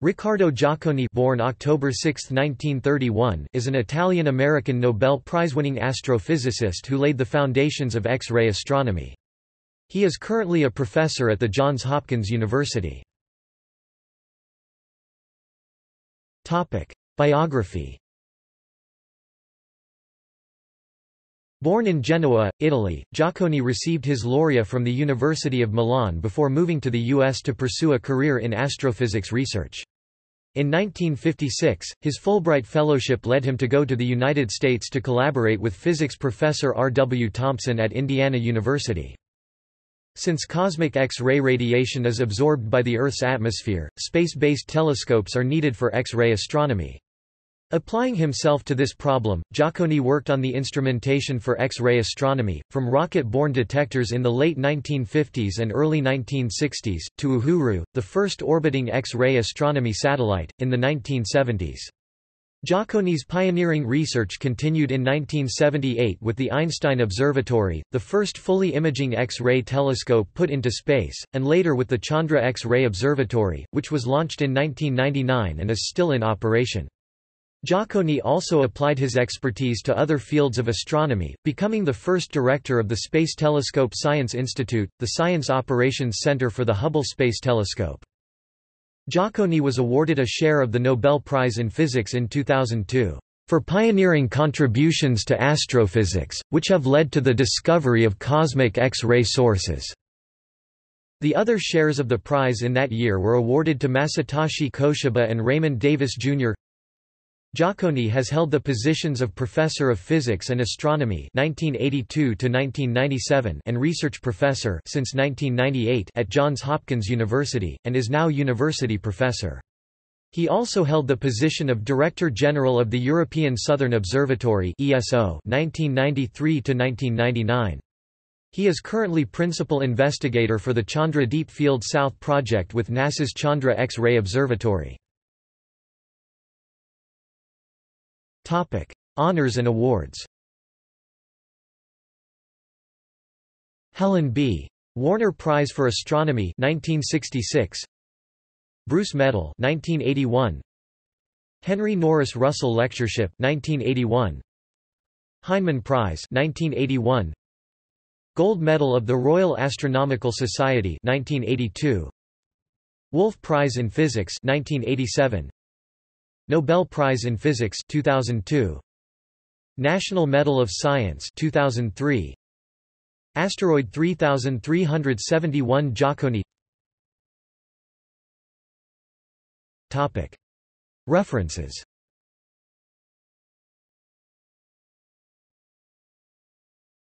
Riccardo Giacconi born October 6, 1931, is an Italian-American Nobel Prize-winning astrophysicist who laid the foundations of X-ray astronomy. He is currently a professor at the Johns Hopkins University. Biography Born in Genoa, Italy, Giacconi received his laurea from the University of Milan before moving to the U.S. to pursue a career in astrophysics research. In 1956, his Fulbright Fellowship led him to go to the United States to collaborate with physics professor R. W. Thompson at Indiana University. Since cosmic X-ray radiation is absorbed by the Earth's atmosphere, space-based telescopes are needed for X-ray astronomy. Applying himself to this problem, Giacconi worked on the instrumentation for X-ray astronomy, from rocket-borne detectors in the late 1950s and early 1960s, to Uhuru, the first orbiting X-ray astronomy satellite, in the 1970s. Giacconi's pioneering research continued in 1978 with the Einstein Observatory, the first fully imaging X-ray telescope put into space, and later with the Chandra X-ray Observatory, which was launched in 1999 and is still in operation. Giacconi also applied his expertise to other fields of astronomy, becoming the first director of the Space Telescope Science Institute, the Science Operations Center for the Hubble Space Telescope. Giacconi was awarded a share of the Nobel Prize in Physics in 2002 for pioneering contributions to astrophysics, which have led to the discovery of cosmic X-ray sources. The other shares of the prize in that year were awarded to Masatoshi Koshiba and Raymond Davis Jr. Giacconi has held the positions of Professor of Physics and Astronomy 1982 and Research Professor since 1998 at Johns Hopkins University, and is now University Professor. He also held the position of Director General of the European Southern Observatory ESO 1993 -1999. He is currently Principal Investigator for the Chandra Deep Field South project with NASA's Chandra X-ray Observatory. Topic: Honors and awards. Helen B. Warner Prize for Astronomy 1966. Bruce Medal 1981. Henry Norris Russell Lectureship 1981. Heineman Prize 1981. Gold Medal of the Royal Astronomical Society 1982. Wolf Prize in Physics 1987. Nobel Prize in Physics 2002 National Medal of Science 2003 Asteroid 3371 Giacconi Topic. References